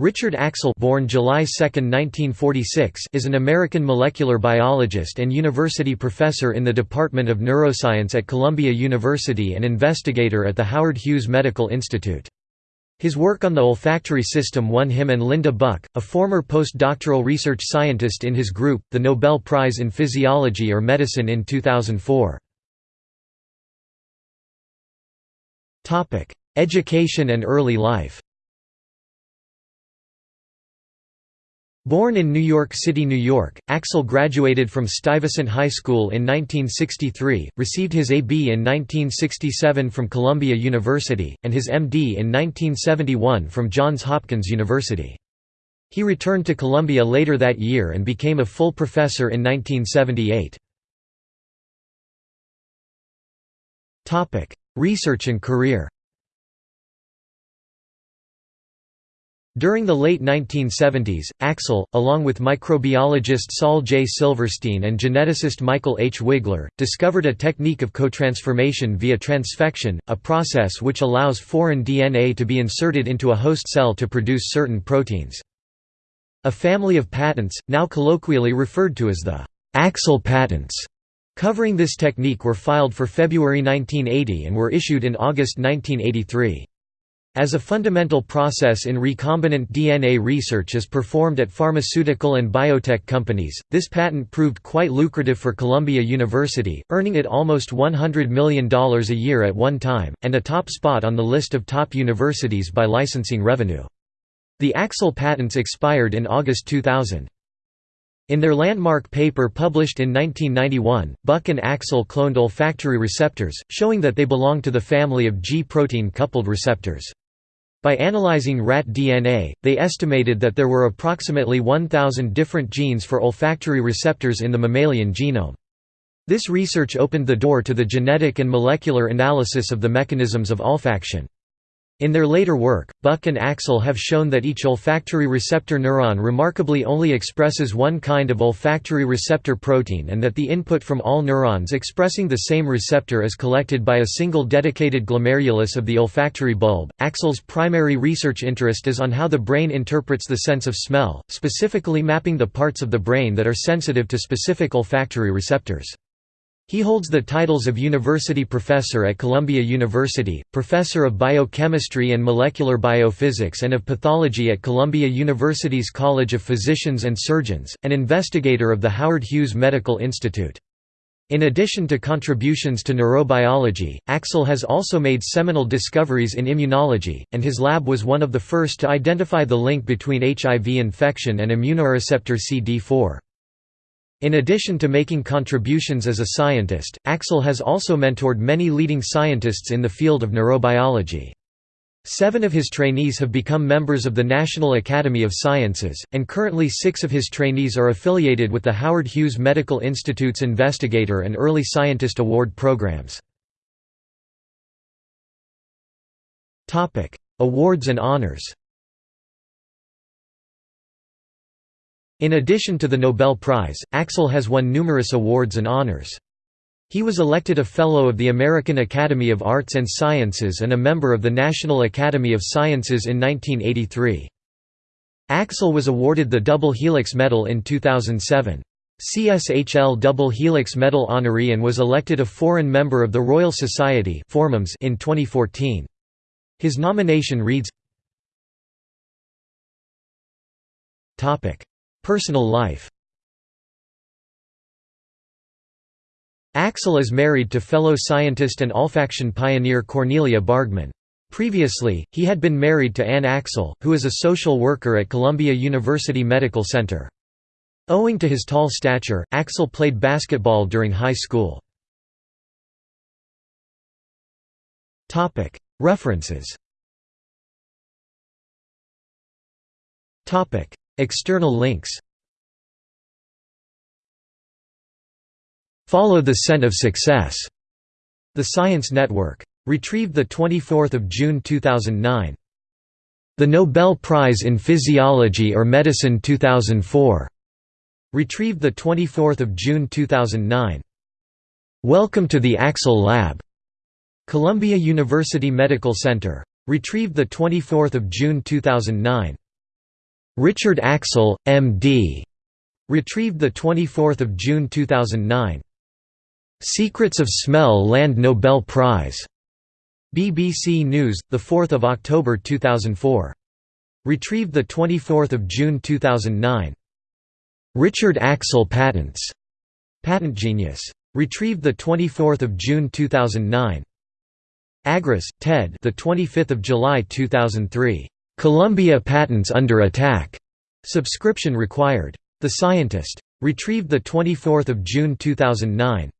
Richard Axel born July 2, 1946, is an American molecular biologist and university professor in the Department of Neuroscience at Columbia University and investigator at the Howard Hughes Medical Institute. His work on the olfactory system won him and Linda Buck, a former postdoctoral research scientist in his group, the Nobel Prize in Physiology or Medicine in 2004. Education and early life Born in New York City, New York, Axel graduated from Stuyvesant High School in 1963, received his A.B. in 1967 from Columbia University, and his M.D. in 1971 from Johns Hopkins University. He returned to Columbia later that year and became a full professor in 1978. Research and career During the late 1970s, Axel, along with microbiologist Saul J. Silverstein and geneticist Michael H. Wigler, discovered a technique of cotransformation via transfection, a process which allows foreign DNA to be inserted into a host cell to produce certain proteins. A family of patents, now colloquially referred to as the Axel patents, covering this technique were filed for February 1980 and were issued in August 1983. As a fundamental process in recombinant DNA research is performed at pharmaceutical and biotech companies, this patent proved quite lucrative for Columbia University, earning it almost $100 million a year at one time, and a top spot on the list of top universities by licensing revenue. The Axel patents expired in August 2000. In their landmark paper published in 1991, Buck and Axel cloned olfactory receptors, showing that they belong to the family of G-protein coupled receptors. By analyzing rat DNA, they estimated that there were approximately 1,000 different genes for olfactory receptors in the mammalian genome. This research opened the door to the genetic and molecular analysis of the mechanisms of olfaction. In their later work, Buck and Axel have shown that each olfactory receptor neuron remarkably only expresses one kind of olfactory receptor protein and that the input from all neurons expressing the same receptor is collected by a single dedicated glomerulus of the olfactory bulb. Axel's primary research interest is on how the brain interprets the sense of smell, specifically mapping the parts of the brain that are sensitive to specific olfactory receptors. He holds the titles of University Professor at Columbia University, Professor of Biochemistry and Molecular Biophysics and of Pathology at Columbia University's College of Physicians and Surgeons, and investigator of the Howard Hughes Medical Institute. In addition to contributions to neurobiology, Axel has also made seminal discoveries in immunology, and his lab was one of the first to identify the link between HIV infection and immunoreceptor CD4. In addition to making contributions as a scientist, Axel has also mentored many leading scientists in the field of neurobiology. Seven of his trainees have become members of the National Academy of Sciences, and currently six of his trainees are affiliated with the Howard Hughes Medical Institute's Investigator and Early Scientist Award programs. Awards and honors In addition to the Nobel Prize, Axel has won numerous awards and honors. He was elected a Fellow of the American Academy of Arts and Sciences and a member of the National Academy of Sciences in 1983. Axel was awarded the Double Helix Medal in 2007. CSHL Double Helix Medal honoree and was elected a foreign member of the Royal Society in 2014. His nomination reads Personal life Axel is married to fellow scientist and olfaction pioneer Cornelia Bargmann. Previously, he had been married to Anne Axel, who is a social worker at Columbia University Medical Center. Owing to his tall stature, Axel played basketball during high school. References External links Follow the Scent of Success. The Science Network. Retrieved 24 June 2009. The Nobel Prize in Physiology or Medicine 2004. Retrieved 24 June 2009. Welcome to the Axel Lab. Columbia University Medical Center. Retrieved 24 June 2009. Richard Axel, M.D. Retrieved 24 June 2009. Secrets of Smell Land Nobel Prize. BBC News, 4 October 2004. Retrieved 24 June 2009. Richard Axel Patents. Patent Genius. Retrieved 24 June 2009. Agres, Ted. The 25th of July 2003. Columbia patents under attack. Subscription required. The Scientist. Retrieved 24 June 2009.